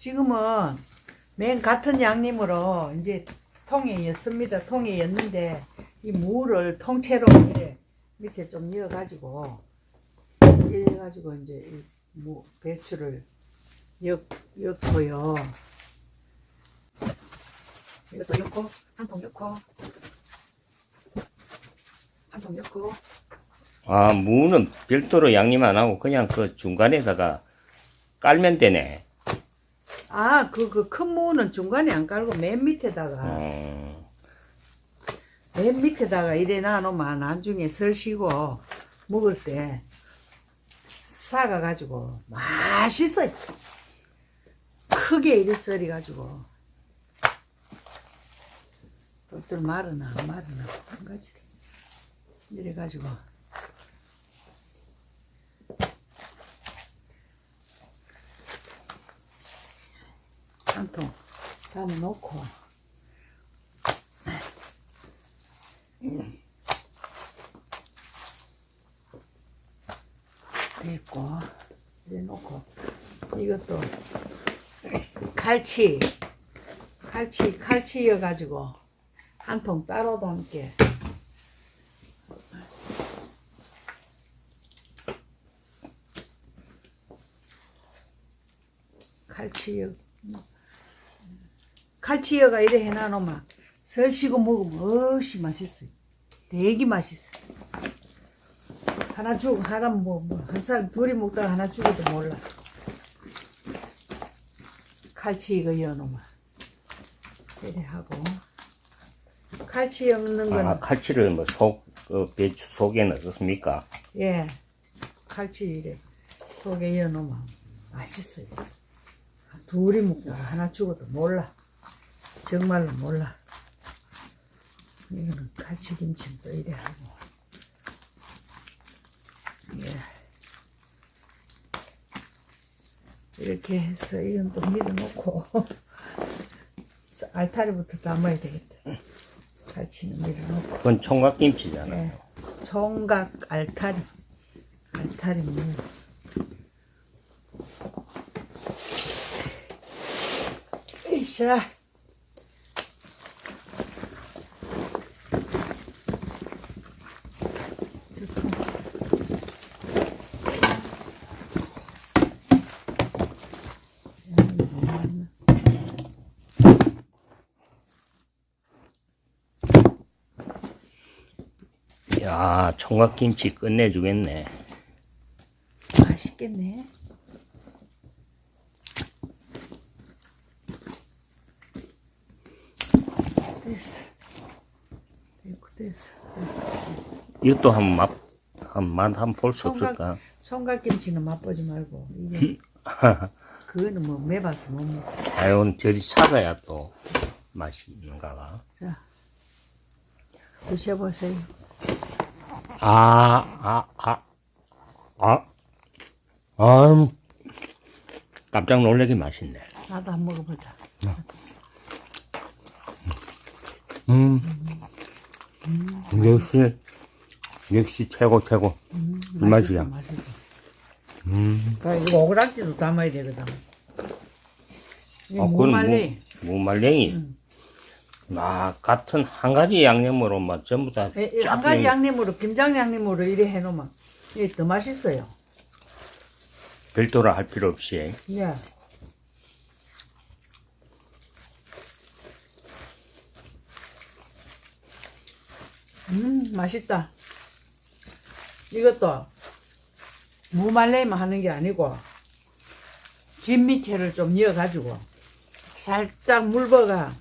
지금은 맨 같은 양념으로 이제 통에 였습니다. 통에 였는데 이 무를 통째로 이렇게 밑에 좀 이어가지고 이래가지고 이제 이무 배추를 엮 엮고요. 이것도 엮고 한통 엮고 한통 엮고 아, 무는 별도로 양념 안 하고 그냥 그 중간에다가 깔면 되네. 아 그 그 큰 무는 중간에 안 깔고 맨 밑에다가. 어, 맨 밑에다가 이래 놔놓으면 나중에 설시고 먹을 때 싸가가지고 맛있어요. 크게 이래 썰어가지고. 똘똘 마르나 안 마르나 한 가지 이래가지고 한 통 담아놓고. 됐고 이래 놓고. 이것도 칼치 칼치 칼치 여 가지고 한 통 따로 담게 칼치 여 칼치여가 이래 해놔놓으면 설시고 먹으면 어시 맛있어요 되게 맛있어요 하나 주고 하나 뭐한 사람 둘이 먹다가 하나 주고도 몰라. 칼치 이거 여놓으면 이래 하고 칼치 엮는 거는 아, 칼치를 뭐 속, 그 배추 속에 넣었습니까? 예 칼치 이래 속에 여놓으면 맛있어요. 둘이 먹다가 하나 주고도 몰라. 정말로 몰라. 이거는 칼치 김치도 이래 하고 예. 이렇게 해서 이건 또 밀어놓고 알타리부터 담아야 되겠다. 갈치는 밀어놓고 그건 총각김치잖아요. 예. 총각 알타리 알타리 물 으쌰 야, 총각김치 끝내주겠네. 맛있겠네. 됐어. 됐고 됐어. 됐어. 됐어. 이것도 한 맛, 한맛 한번 볼수 총각- 없을까? 총각김치는 맛보지 말고 이게 그거는 뭐 매봐서 못 먹어. 아유, 저리 사가야 또 맛이 있는가 봐. 자 드셔보세요. 아, 아, 아, 아, 아, 깜짝 놀라게 맛있네. 나도 한번 먹어보자. 음, 역시, 역시 최고, 최고. 이 맛이야. 맛있어. 음, 그러니까 이거 오그락지도 담아야 되거든. 이 아, 그건 무말리. 무, 무말랭이. 아, 같은 한 가지 양념으로 막 전부 다 예, 예, 쫙한 가지 된- 양념으로 김장 양념으로 이래 해놓으면 이게 더 맛있어요. 별도로 할 필요 없이. 예. 음 맛있다. 이것도 무말랭이만 하는 게 아니고 뒷 밑에를 좀 이어가지고 살짝 물버가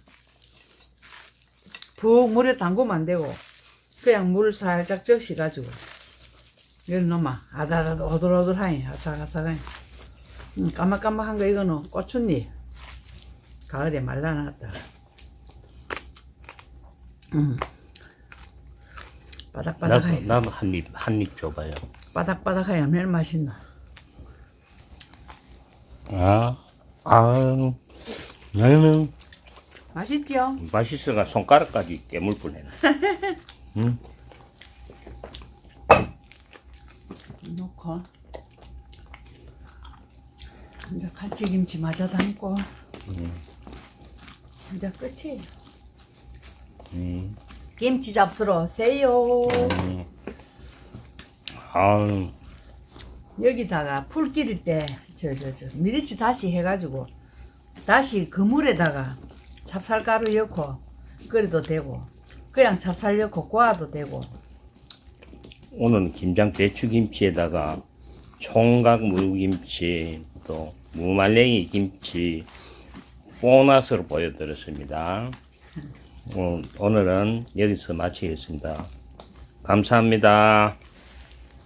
푹 물에 담그면 안 되고 그냥 물 살짝 적셔가지고. 이런 놈아 아다다다 오돌오돌하니 아삭아삭하니. 음, 까막까막한 거 이거는 고추잎 가을에 말라놨다. 음. 바닥바닥하니. 나도 한 입, 한입 줘봐요. 바닥바닥하니 얼마나 맛있나. 아, 아, 나는 맛있죠? 맛있어가 손가락까지 깨물 뻔했네. 음, 넣고 이제 갈치김치 마저 담고 음. 이제 끝이에요. 음. 김치 잡수러 오세요. 음. 아유, 여기다가 풀 기를 때저 저 저 미리치 다시 해가지고 다시 그물에다가 찹쌀가루 넣고 끓여도 되고 그냥 찹쌀 넣고 구워도 되고 오늘은 김장 배추김치에다가 총각 무김치 또 무말랭이 김치 보너스로 보여드렸습니다. 어, 오늘은 여기서 마치겠습니다. 감사합니다.